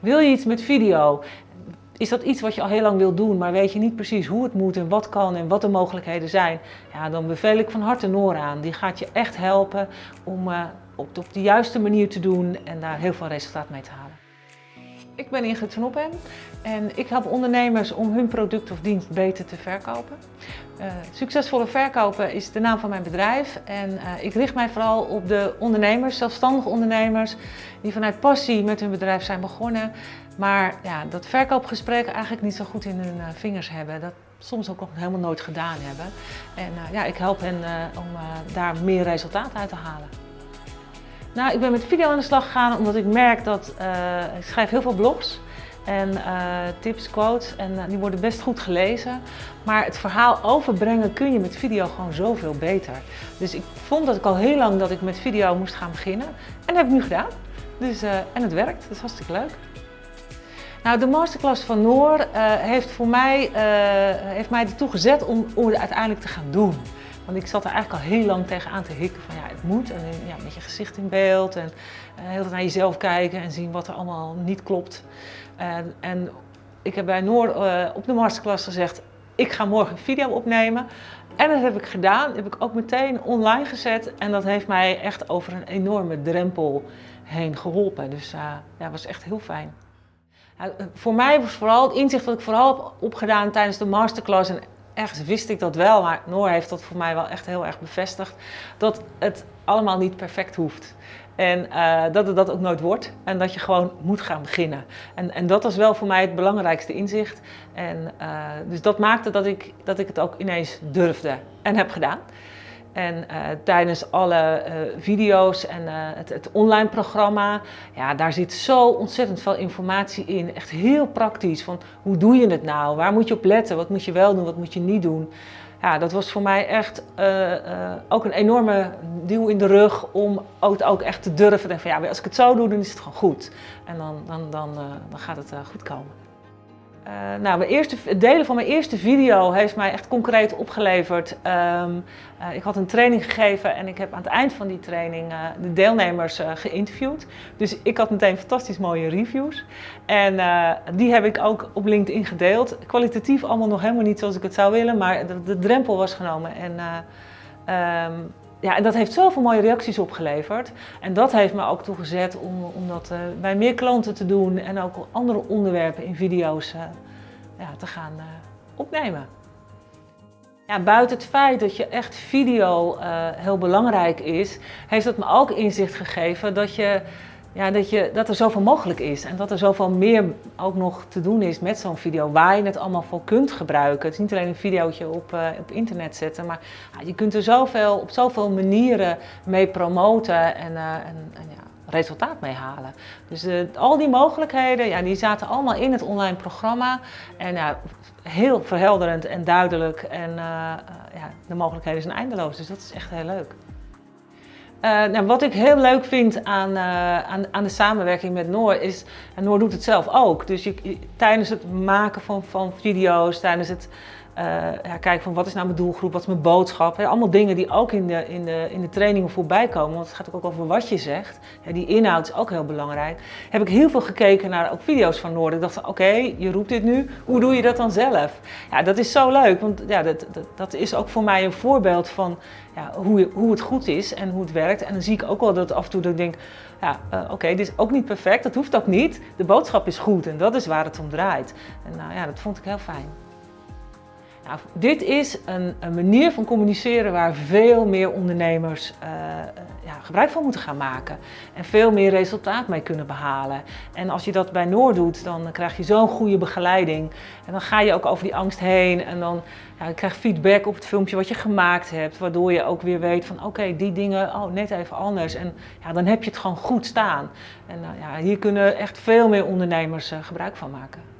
Wil je iets met video? Is dat iets wat je al heel lang wil doen, maar weet je niet precies hoe het moet en wat kan en wat de mogelijkheden zijn? Ja, dan beveel ik van harte Noor aan. Die gaat je echt helpen om uh, op, op de juiste manier te doen en daar heel veel resultaat mee te halen. Ik ben Ingrid van Oppen en ik help ondernemers om hun product of dienst beter te verkopen. Uh, succesvolle verkopen is de naam van mijn bedrijf en uh, ik richt mij vooral op de ondernemers, zelfstandige ondernemers, die vanuit passie met hun bedrijf zijn begonnen, maar ja, dat verkoopgesprek eigenlijk niet zo goed in hun uh, vingers hebben. Dat soms ook nog helemaal nooit gedaan hebben. En ja, ik help hen om daar meer resultaat uit te halen. Nou, ik ben met video aan de slag gegaan omdat ik merk dat uh, ik schrijf heel veel blogs en uh, tips, quotes en uh, die worden best goed gelezen. Maar het verhaal overbrengen kun je met video gewoon zoveel beter. Dus ik vond dat ik al heel lang dat ik met video moest gaan beginnen en dat heb ik nu gedaan. Dus, en het werkt, dat is hartstikke leuk. Nou, de masterclass van Noor heeft voor mij, heeft mij ertoe gezet om, om het uiteindelijk te gaan doen. Want ik zat er eigenlijk al heel lang tegenaan te hikken van ja, het moet. En ja, met je gezicht in beeld en uh, heel naar jezelf kijken en zien wat er allemaal niet klopt. En, en ik heb bij Noor uh, op de masterclass gezegd, ik ga morgen een video opnemen. En dat heb ik gedaan, dat heb ik ook meteen online gezet. En dat heeft mij echt over een enorme drempel heen geholpen. Dus uh, ja, dat was echt heel fijn. voor mij was vooral het inzicht dat ik vooral heb opgedaan tijdens de masterclass en ergens wist ik dat wel, maar Noor heeft dat voor mij wel echt heel erg bevestigd. Dat het allemaal niet perfect hoeft. En uh, dat het dat ook nooit wordt. En dat je gewoon moet gaan beginnen. En, en dat was wel voor mij het belangrijkste inzicht. En, uh, dus dat maakte dat ik, dat ik het ook ineens durfde en heb gedaan. En uh, tijdens alle uh, video's en uh, het, het, online programma, ja, daar zit zo ontzettend veel informatie in. Echt heel praktisch, van hoe doe je het nou? Waar moet je op letten? Wat moet je wel doen? Wat moet je niet doen? Ja, dat was voor mij echt ook een enorme duw in de rug om het ook echt te durven. En van ja, als ik het zo doe, dan is het gewoon goed. En dan, dan, dan, dan gaat het goed komen. Uh, nou, mijn eerste, delen van mijn eerste video heeft mij echt concreet opgeleverd. Um, uh, ik had een training gegeven en ik heb aan het eind van die training uh, de deelnemers geïnterviewd. Dus ik had meteen fantastisch mooie reviews. En die heb ik ook op LinkedIn gedeeld. Kwalitatief allemaal nog helemaal niet zoals ik het zou willen, maar de, drempel was genomen. En, um, ja, en dat heeft zoveel mooie reacties opgeleverd. En dat heeft me ook toegezet om, om dat uh, bij meer klanten te doen en ook andere onderwerpen in video's uh, ja, te gaan uh, opnemen. Ja, buiten het feit dat je echt video heel belangrijk is, heeft het me ook inzicht gegeven dat je ja, dat, je, dat er zoveel mogelijk is en dat er zoveel meer ook nog te doen is met zo'n video waar je het allemaal voor kunt gebruiken. Het is niet alleen een videootje op, uh, op internet zetten, maar je kunt er zoveel, op zoveel manieren mee promoten en, uh, en, en ja, resultaat mee halen. Dus uh, al die mogelijkheden, ja, die zaten allemaal in het online programma en ja, heel verhelderend en duidelijk en ja, de mogelijkheden zijn eindeloos, dus dat is echt heel leuk. Uh, nou, wat ik heel leuk vind aan, uh, aan, aan, de samenwerking met Noor is, en Noor doet het zelf ook, dus tijdens het maken van, van video's, tijdens het uh, ja, kijken van wat is nou mijn doelgroep, wat is mijn boodschap, allemaal dingen die ook in de, in, de, in de trainingen voorbij komen, want het gaat ook over wat je zegt, ja, die inhoud is ook heel belangrijk, heb ik heel veel gekeken naar ook video's van Noor. Ik dacht oké, je roept dit nu, hoe doe je dat dan zelf? Ja, dat is zo leuk, want ja, dat, dat, dat is ook voor mij een voorbeeld van ja, hoe, hoe het goed is en hoe het werkt. En dan zie ik ook wel dat af en toe dat ik denk, ja, uh, oké, dit is ook niet perfect, dat hoeft ook niet. De boodschap is goed en dat is waar het om draait. En nou ja, dat vond ik heel fijn. Nou, dit is een, een, manier van communiceren waar veel meer ondernemers uh, ja, gebruik van moeten gaan maken. En veel meer resultaat mee kunnen behalen. En als je dat bij Noord doet, dan krijg je zo'n goede begeleiding. En dan ga je ook over die angst heen en dan ja, krijg je feedback op het filmpje wat je gemaakt hebt. Waardoor je ook weer weet van oké, die dingen, oh, net even anders. En ja, dan heb je het gewoon goed staan. En uh, ja, hier kunnen echt veel meer ondernemers uh, gebruik van maken.